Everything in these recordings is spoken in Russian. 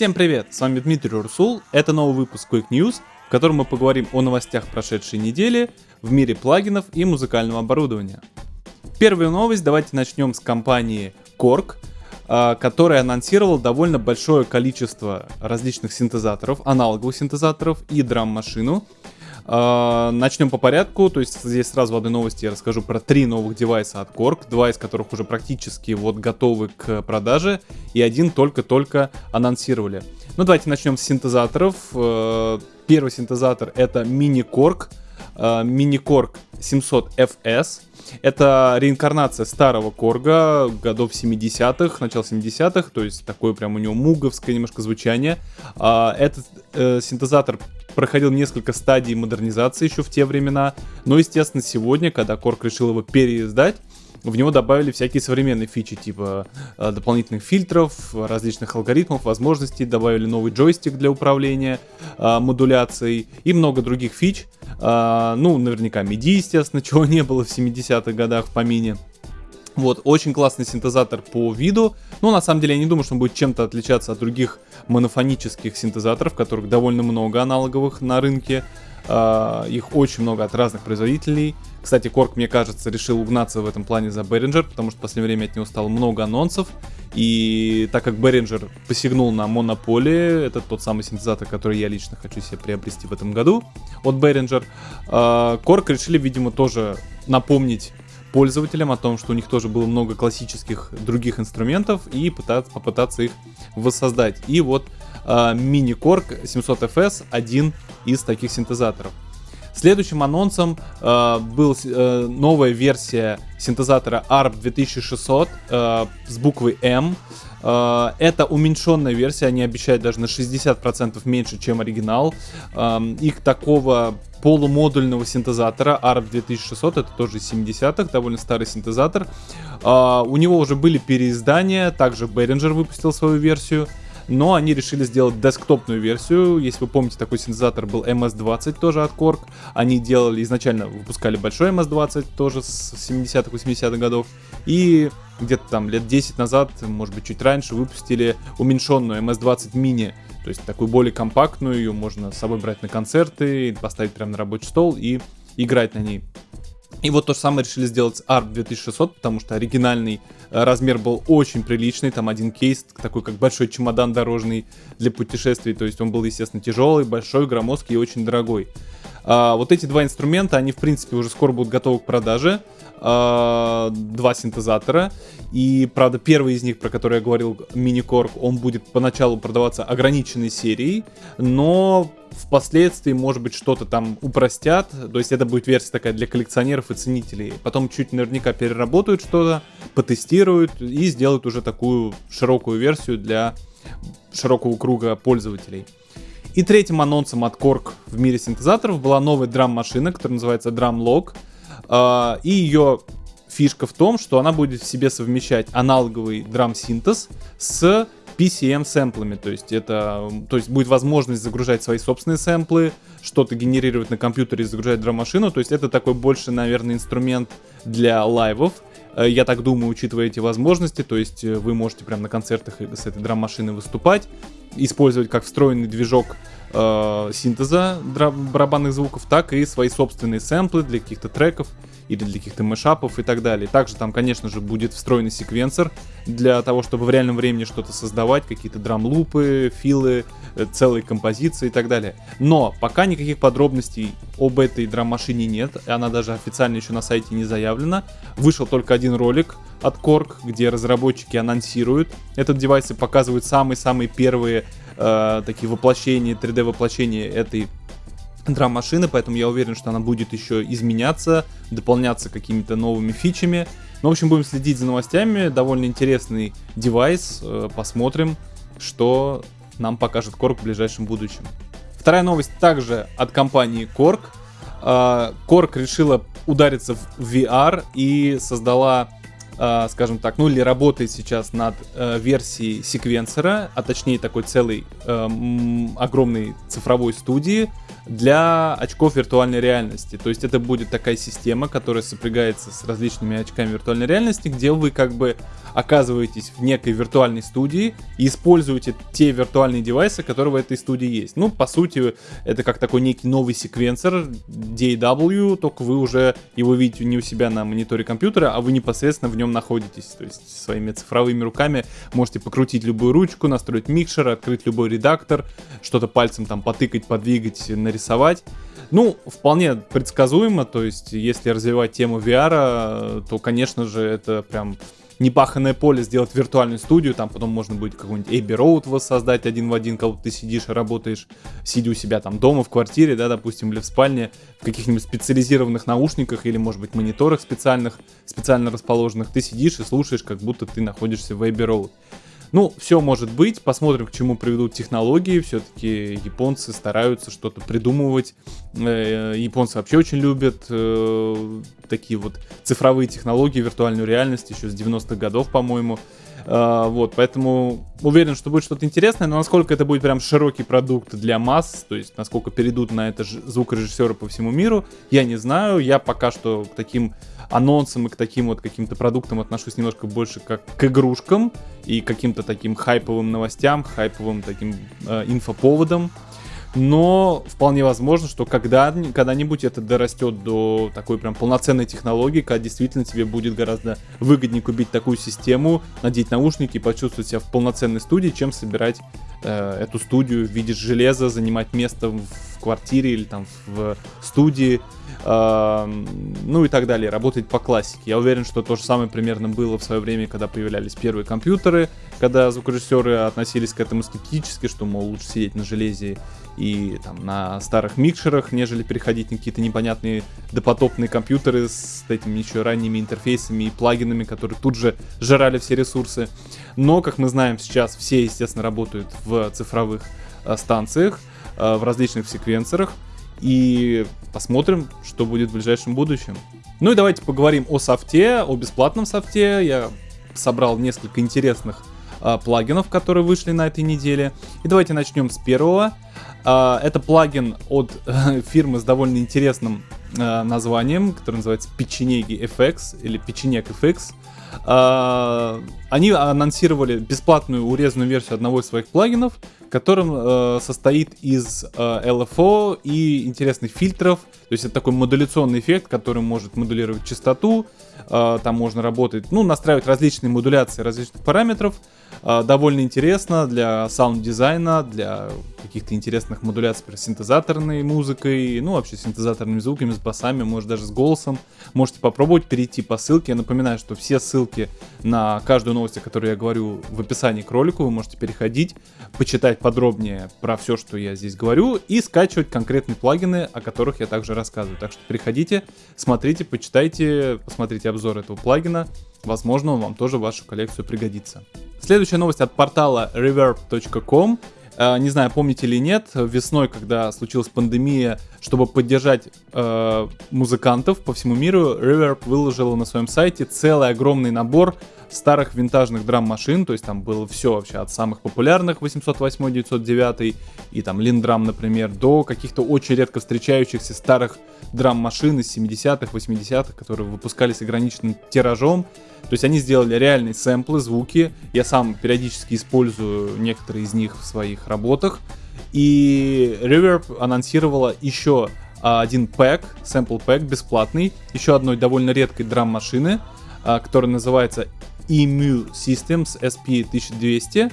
Всем привет, с вами Дмитрий Урсул, это новый выпуск Quick News, в котором мы поговорим о новостях прошедшей недели в мире плагинов и музыкального оборудования. Первую новость давайте начнем с компании Korg, а, которая анонсировала довольно большое количество различных синтезаторов, аналоговых синтезаторов и драм-машину, начнем по порядку, то есть здесь сразу в одной новости я расскажу про три новых девайса от Korg, два из которых уже практически вот готовы к продаже, и один только-только анонсировали. Ну давайте начнем с синтезаторов. Uh, первый синтезатор это Mini Korg, Mini Korg 700FS. Это реинкарнация старого Корга годов 70-х, начала 70-х, то есть такое прям у него муговское немножко звучание. Этот э, синтезатор проходил несколько стадий модернизации еще в те времена. Но, естественно, сегодня, когда Корк решил его переиздать, в него добавили всякие современные фичи, типа э, дополнительных фильтров, различных алгоритмов, возможностей, добавили новый джойстик для управления э, модуляцией и много других фич. Э, ну, наверняка MIDI, естественно, чего не было в 70-х годах в помине. Вот, очень классный синтезатор по виду. Но на самом деле я не думаю, что он будет чем-то отличаться от других монофонических синтезаторов, которых довольно много аналоговых на рынке. Uh, их очень много от разных производителей. Кстати, Корк, мне кажется, решил угнаться в этом плане за Behringer, потому что в последнее время от него стало много анонсов. И так как Behringer посягнул на Monopoly, это тот самый синтезатор, который я лично хочу себе приобрести в этом году от Behringer, uh, Korg решили, видимо, тоже напомнить пользователям о том, что у них тоже было много классических других инструментов и пытаться, попытаться их воссоздать. И вот э, Mini Korg 700FS один из таких синтезаторов. Следующим анонсом э, был э, новая версия синтезатора ARP 2600 э, с буквой M. Э, это уменьшенная версия, они обещают даже на 60% меньше, чем оригинал. Э, их такого полумодульного синтезатора ARP 2600, это тоже из 70-х, довольно старый синтезатор. Uh, у него уже были переиздания, также Behringer выпустил свою версию, но они решили сделать десктопную версию. Если вы помните, такой синтезатор был MS-20 тоже от Korg. Они делали изначально, выпускали большой MS-20 тоже с 70-х, 80-х годов. И где-то там лет 10 назад, может быть чуть раньше, выпустили уменьшенную MS-20 mini то есть такую более компактную, ее можно с собой брать на концерты, поставить прямо на рабочий стол и играть на ней. И вот то же самое решили сделать с ARP 2600, потому что оригинальный э, размер был очень приличный, там один кейс, такой как большой чемодан дорожный для путешествий, то есть он был, естественно, тяжелый, большой, громоздкий и очень дорогой. А, вот эти два инструмента, они, в принципе, уже скоро будут готовы к продаже. А, два синтезатора. И, правда, первый из них, про который я говорил, Mini-Korg, он будет поначалу продаваться ограниченной серией, но впоследствии, может быть, что-то там упростят. То есть это будет версия такая для коллекционеров и ценителей. Потом чуть наверняка переработают что-то, потестируют и сделают уже такую широкую версию для широкого круга пользователей. И третьим анонсом от Korg в мире синтезаторов была новая драм-машина, которая называется Drumlog. Uh, и ее фишка в том, что она будет в себе совмещать аналоговый драм-синтез с PCM-сэмплами, то есть это, то есть будет возможность загружать свои собственные сэмплы, что-то генерировать на компьютере и загружать драм-машину, то есть это такой больше, наверное, инструмент для лайвов, э, я так думаю, учитывая эти возможности, то есть э, вы можете прямо на концертах с этой драм-машиной выступать, использовать как встроенный движок э, синтеза барабанных звуков, так и свои собственные сэмплы для каких-то треков или для каких-то мешапов и так далее. Также там, конечно же, будет встроенный секвенсор для того, чтобы в реальном времени что-то создавать, какие-то драм-лупы, филы, э, целые композиции и так далее. Но пока никаких подробностей об этой драм-машине нет, она даже официально еще на сайте не заявлена. Вышел только один ролик от Korg, где разработчики анонсируют этот девайс и показывают самые-самые первые э, такие воплощения, 3D воплощения этой драм-машины, поэтому я уверен, что она будет еще изменяться, дополняться какими-то новыми фичами. Ну, в общем, будем следить за новостями. Довольно интересный девайс. Э, посмотрим, что нам покажет Korg в ближайшем будущем. Вторая новость также от компании Korg. Э, Korg решила удариться в VR и создала э, скажем так, ну или работает сейчас над версией секвенсора, а точнее такой целой огромной цифровой студии, для очков виртуальной реальности. То есть это будет такая система, которая сопрягается с различными очками виртуальной реальности, где вы как бы оказываетесь в некой виртуальной студии и используете те виртуальные девайсы, которые в этой студии есть. Ну, по сути, это как такой некий новый секвенсор DAW, только вы уже его видите не у себя на мониторе компьютера, а вы непосредственно в нем находитесь. То есть своими цифровыми руками можете покрутить любую ручку, настроить микшер, открыть любой редактор, что-то пальцем там потыкать, подвигать, нарисовать. Ну, вполне предсказуемо, то есть если развивать тему VR, то, конечно же, это прям непаханное поле сделать виртуальную студию, там потом можно будет какой-нибудь Abbey Road воссоздать один в один, как ты сидишь и работаешь, сидя у себя там дома, в квартире, да, допустим, или в спальне, в каких-нибудь специализированных наушниках или, может быть, мониторах специальных, специально расположенных, ты сидишь и слушаешь, как будто ты находишься в Abbey Road. Ну, все может быть, посмотрим, к чему приведут технологии. Все-таки японцы стараются что-то придумывать. Э, японцы вообще очень любят э, такие вот цифровые технологии, виртуальную реальность еще с 90-х годов, по-моему. Uh, вот, поэтому уверен, что будет что-то интересное, но насколько это будет прям широкий продукт для масс, то есть насколько перейдут на это звукорежиссеры по всему миру, я не знаю. Я пока что к таким анонсам и к таким вот каким-то продуктам отношусь немножко больше как к игрушкам и каким-то таким хайповым новостям, хайповым таким э, инфоповодам. Но вполне возможно, что когда, когда-нибудь это дорастет до такой прям полноценной технологии, когда действительно тебе будет гораздо выгоднее купить такую систему, надеть наушники и почувствовать себя в полноценной студии, чем собирать э, эту студию в виде железа, занимать место в квартире или там в студии, э, ну и так далее, работать по классике. Я уверен, что то же самое примерно было в свое время, когда появлялись первые компьютеры, когда звукорежиссеры относились к этому скептически, что, мол, лучше сидеть на железе и там на старых микшерах, нежели переходить на какие-то непонятные допотопные компьютеры с этими еще ранними интерфейсами и плагинами, которые тут же жрали все ресурсы. Но, как мы знаем, сейчас все, естественно, работают в цифровых э, станциях, э, в различных секвенсорах. И посмотрим, что будет в ближайшем будущем. Ну и давайте поговорим о софте, о бесплатном софте. Я собрал несколько интересных э, плагинов, которые вышли на этой неделе. И давайте начнем с первого. Э, это плагин от э, фирмы с довольно интересным названием, который называется Печенеги FX или Печенек FX. Они анонсировали бесплатную урезанную версию одного из своих плагинов, который состоит из LFO и интересных фильтров. То есть это такой модуляционный эффект, который может модулировать частоту. Там можно работать, ну, настраивать различные модуляции различных параметров. Э, довольно интересно для саунд-дизайна, для каких-то интересных модуляций с синтезаторной музыкой, ну, вообще синтезаторными звуками, с басами, может даже с голосом. Можете попробовать перейти по ссылке. Я напоминаю, что все ссылки на каждую новость, о которой я говорю в описании к ролику, вы можете переходить, почитать подробнее про все, что я здесь говорю, и скачивать конкретные плагины, о которых я также рассказываю. Так что переходите, смотрите, почитайте, посмотрите обзор этого плагина. Возможно, он вам тоже в вашу коллекцию пригодится. Следующая новость от портала reverb.com. Э, не знаю, помните или нет, весной, когда случилась пандемия, чтобы поддержать э, музыкантов по всему миру, Reverb выложила на своем сайте целый огромный набор старых винтажных драм-машин, то есть там было все вообще от самых популярных 808, 909 и там Линдрам, например, до каких-то очень редко встречающихся старых драм-машин из 70-х, 80-х, которые выпускались ограниченным тиражом. То есть они сделали реальные сэмплы, звуки. Я сам периодически использую некоторые из них в своих работах. И Reverb анонсировала еще один пэк, sample пэк бесплатный, еще одной довольно редкой драм-машины, а, которая называется EMU Systems SP1200.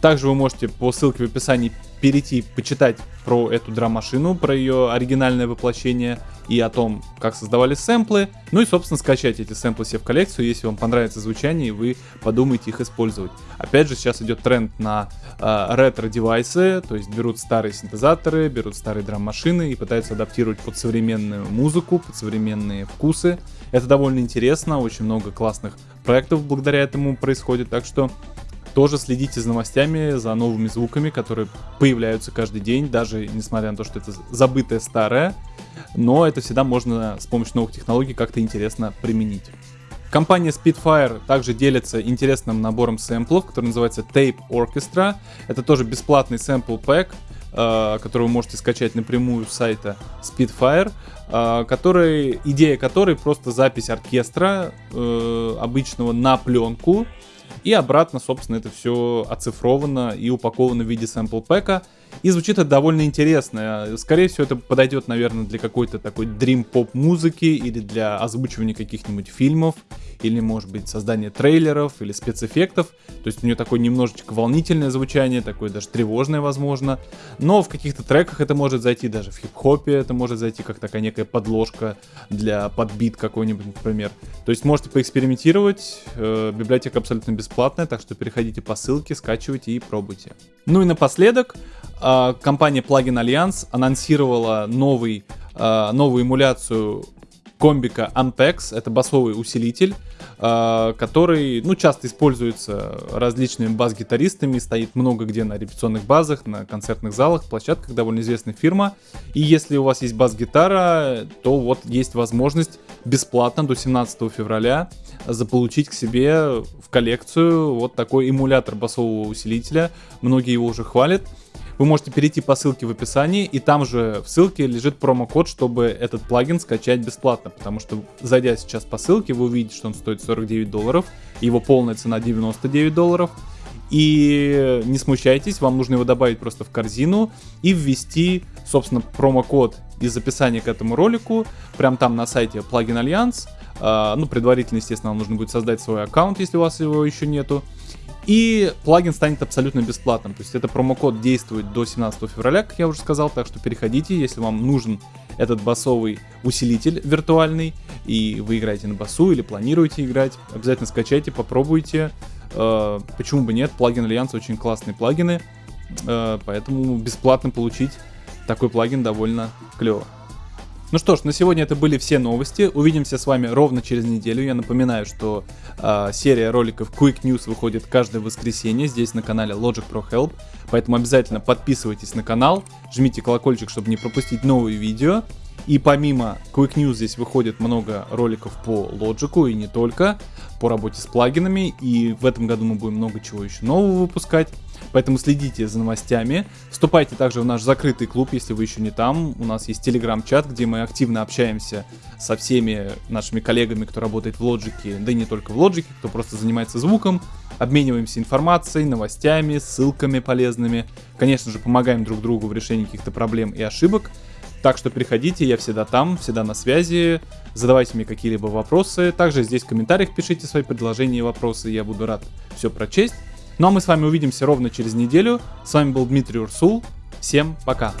Также вы можете по ссылке в описании перейти, почитать про эту драм-машину, про ее оригинальное воплощение и о том, как создавали сэмплы. Ну и, собственно, скачать эти сэмплы себе в коллекцию, если вам понравится звучание и вы подумаете их использовать. Опять же, сейчас идет тренд на э, ретро-девайсы, то есть берут старые синтезаторы, берут старые драм-машины и пытаются адаптировать под современную музыку, под современные вкусы. Это довольно интересно, очень много классных проектов благодаря этому происходит, так что тоже следите за новостями, за новыми звуками, которые появляются каждый день, даже несмотря на то, что это забытое старое, но это всегда можно с помощью новых технологий как-то интересно применить. Компания Spitfire также делится интересным набором сэмплов, который называется Tape Orchestra. Это тоже бесплатный сэмпл пэк, э, который вы можете скачать напрямую с сайта Speedfire, э, который, идея которой просто запись оркестра э, обычного на пленку, и обратно, собственно, это все оцифровано и упаковано в виде сэмпл пэка. И звучит это довольно интересно. Скорее всего, это подойдет, наверное, для какой-то такой дрим-поп музыки или для озвучивания каких-нибудь фильмов, или, может быть, создания трейлеров или спецэффектов. То есть у нее такое немножечко волнительное звучание, такое даже тревожное, возможно. Но в каких-то треках это может зайти, даже в хип-хопе это может зайти как такая некая подложка для подбит какой-нибудь, например. То есть можете поэкспериментировать. Э, библиотека абсолютно бесплатная, так что переходите по ссылке, скачивайте и пробуйте. Ну и напоследок, компания Plugin Alliance анонсировала новый, а, новую эмуляцию комбика Ampex. Это басовый усилитель, а, который ну, часто используется различными бас-гитаристами, стоит много где на репетиционных базах, на концертных залах, площадках, довольно известная фирма. И если у вас есть бас-гитара, то вот есть возможность бесплатно до 17 февраля заполучить к себе в коллекцию вот такой эмулятор басового усилителя. Многие его уже хвалят вы можете перейти по ссылке в описании, и там же в ссылке лежит промокод, чтобы этот плагин скачать бесплатно, потому что зайдя сейчас по ссылке, вы увидите, что он стоит 49 долларов, его полная цена 99 долларов, и не смущайтесь, вам нужно его добавить просто в корзину и ввести, собственно, промокод из описания к этому ролику, прям там на сайте Plugin Alliance. А, ну, предварительно, естественно, вам нужно будет создать свой аккаунт, если у вас его еще нету. И плагин станет абсолютно бесплатным. То есть это промокод действует до 17 февраля, как я уже сказал, так что переходите, если вам нужен этот басовый усилитель виртуальный, и вы играете на басу или планируете играть, обязательно скачайте, попробуйте. Э, почему бы нет, плагин Альянс очень классные плагины, э, поэтому бесплатно получить такой плагин довольно клево. Ну что ж, на сегодня это были все новости. Увидимся с вами ровно через неделю. Я напоминаю, что э, серия роликов Quick News выходит каждое воскресенье здесь на канале Logic Pro Help. Поэтому обязательно подписывайтесь на канал, жмите колокольчик, чтобы не пропустить новые видео. И помимо Quick News здесь выходит много роликов по Logic и не только, по работе с плагинами. И в этом году мы будем много чего еще нового выпускать. Поэтому следите за новостями. Вступайте также в наш закрытый клуб, если вы еще не там. У нас есть телеграм-чат, где мы активно общаемся со всеми нашими коллегами, кто работает в Logic, да и не только в Logic, кто просто занимается звуком. Обмениваемся информацией, новостями, ссылками полезными. Конечно же, помогаем друг другу в решении каких-то проблем и ошибок. Так что приходите, я всегда там, всегда на связи. Задавайте мне какие-либо вопросы. Также здесь в комментариях пишите свои предложения и вопросы, я буду рад все прочесть. Ну а мы с вами увидимся ровно через неделю. С вами был Дмитрий Урсул. Всем пока.